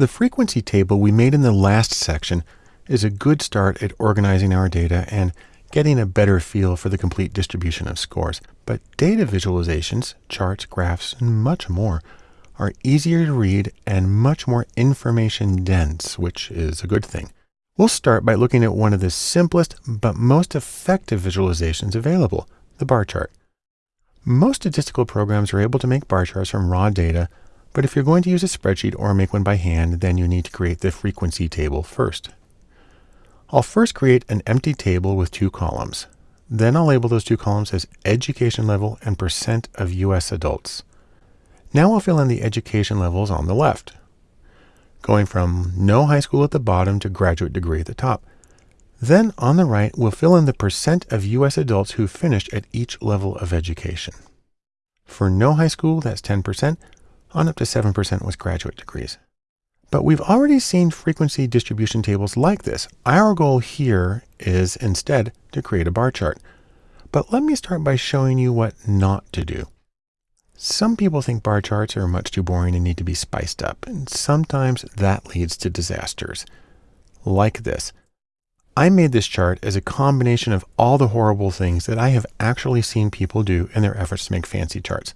The frequency table we made in the last section is a good start at organizing our data and getting a better feel for the complete distribution of scores. But data visualizations, charts, graphs, and much more are easier to read and much more information dense, which is a good thing. We'll start by looking at one of the simplest but most effective visualizations available, the bar chart. Most statistical programs are able to make bar charts from raw data, but if you're going to use a spreadsheet or make one by hand, then you need to create the frequency table first. I'll first create an empty table with two columns. Then I'll label those two columns as education level and percent of US adults. Now I'll fill in the education levels on the left, going from no high school at the bottom to graduate degree at the top. Then on the right, we'll fill in the percent of US adults who finished at each level of education. For no high school, that's 10%, on up to 7% was graduate degrees. But we've already seen frequency distribution tables like this. Our goal here is instead to create a bar chart. But let me start by showing you what not to do. Some people think bar charts are much too boring and need to be spiced up, and sometimes that leads to disasters. Like this. I made this chart as a combination of all the horrible things that I have actually seen people do in their efforts to make fancy charts.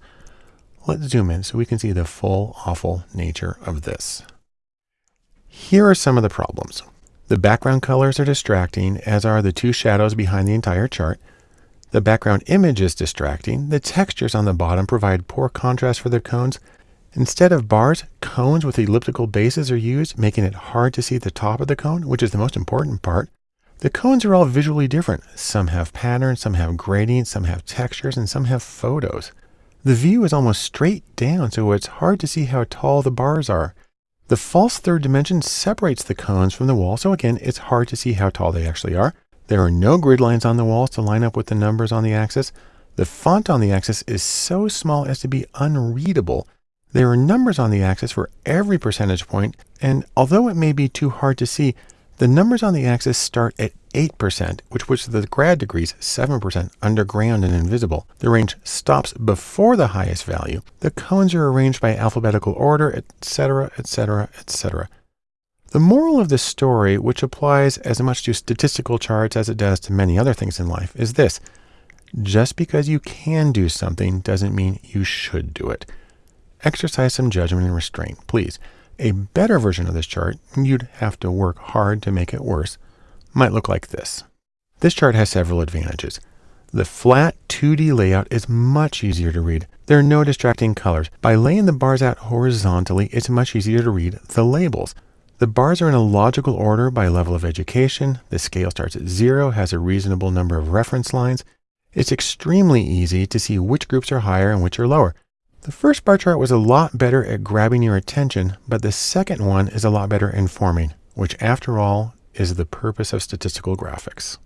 Let's zoom in so we can see the full awful nature of this. Here are some of the problems. The background colors are distracting, as are the two shadows behind the entire chart. The background image is distracting. The textures on the bottom provide poor contrast for the cones. Instead of bars, cones with elliptical bases are used, making it hard to see the top of the cone, which is the most important part. The cones are all visually different. Some have patterns, some have gradients, some have textures, and some have photos. The view is almost straight down, so it's hard to see how tall the bars are. The false third dimension separates the cones from the wall, so again, it's hard to see how tall they actually are. There are no grid lines on the walls to line up with the numbers on the axis. The font on the axis is so small as to be unreadable. There are numbers on the axis for every percentage point, and although it may be too hard to see, the numbers on the axis start at 8%, which puts the grad degrees 7% underground and invisible. The range stops before the highest value. The cones are arranged by alphabetical order, etc., etc., etc. The moral of this story, which applies as much to statistical charts as it does to many other things in life, is this. Just because you can do something doesn't mean you should do it. Exercise some judgment and restraint, please. A better version of this chart, you'd have to work hard to make it worse, might look like this. This chart has several advantages. The flat 2D layout is much easier to read. There are no distracting colors. By laying the bars out horizontally, it's much easier to read the labels. The bars are in a logical order by level of education. The scale starts at zero, has a reasonable number of reference lines. It's extremely easy to see which groups are higher and which are lower. The first bar chart was a lot better at grabbing your attention, but the second one is a lot better informing, which after all is the purpose of statistical graphics.